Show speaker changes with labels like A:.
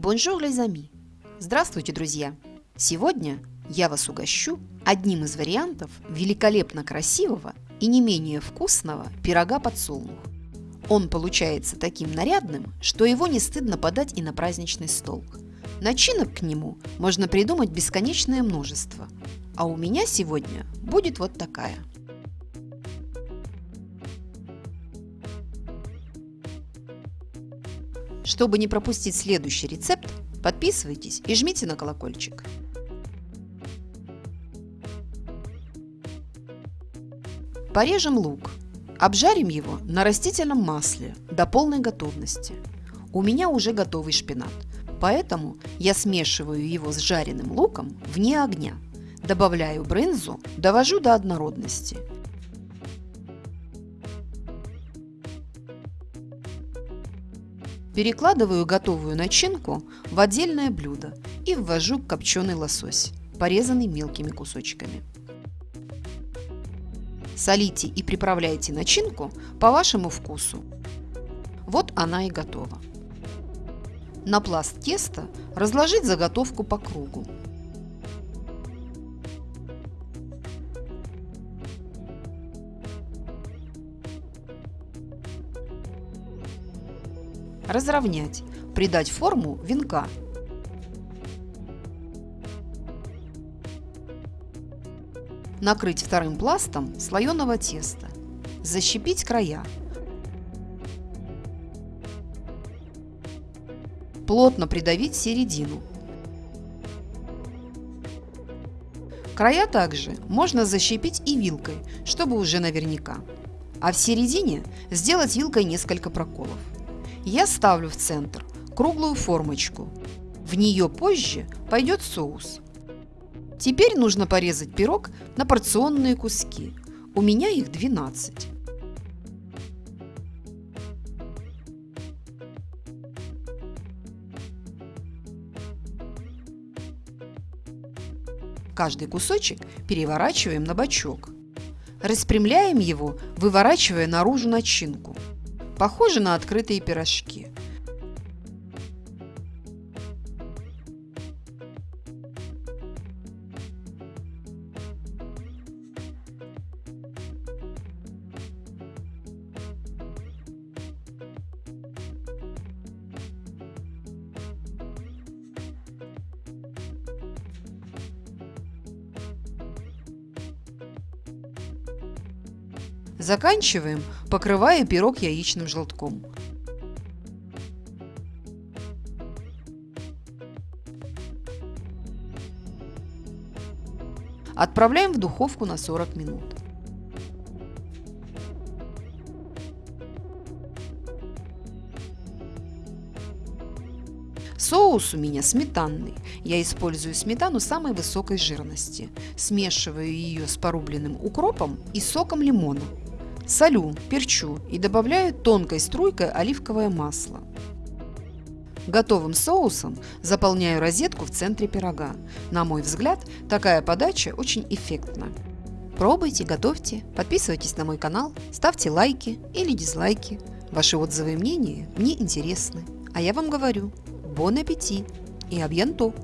A: Bonjour, amis! Здравствуйте, друзья! Сегодня я вас угощу одним из вариантов великолепно красивого и не менее вкусного пирога подсолнух. Он получается таким нарядным, что его не стыдно подать и на праздничный стол. Начинок к нему можно придумать бесконечное множество. А у меня сегодня будет вот такая – Чтобы не пропустить следующий рецепт, подписывайтесь и жмите на колокольчик. Порежем лук. Обжарим его на растительном масле до полной готовности. У меня уже готовый шпинат, поэтому я смешиваю его с жареным луком вне огня. Добавляю брынзу, довожу до однородности – Перекладываю готовую начинку в отдельное блюдо и ввожу копченый лосось, порезанный мелкими кусочками. Солите и приправляйте начинку по вашему вкусу. Вот она и готова. На пласт теста разложить заготовку по кругу. Разровнять, придать форму венка. Накрыть вторым пластом слоеного теста. Защипить края. Плотно придавить середину. Края также можно защипить и вилкой, чтобы уже наверняка. А в середине сделать вилкой несколько проколов я ставлю в центр круглую формочку. В нее позже пойдет соус. Теперь нужно порезать пирог на порционные куски. У меня их 12. Каждый кусочек переворачиваем на бочок. Распрямляем его, выворачивая наружу начинку. Похоже на открытые пирожки. Заканчиваем, покрывая пирог яичным желтком. Отправляем в духовку на 40 минут. Соус у меня сметанный. Я использую сметану самой высокой жирности. Смешиваю ее с порубленным укропом и соком лимона. Солю, перчу и добавляю тонкой струйкой оливковое масло. Готовым соусом заполняю розетку в центре пирога. На мой взгляд, такая подача очень эффектна. Пробуйте, готовьте, подписывайтесь на мой канал, ставьте лайки или дизлайки. Ваши отзывы и мнения мне интересны. А я вам говорю, бон аппетит и абьянто!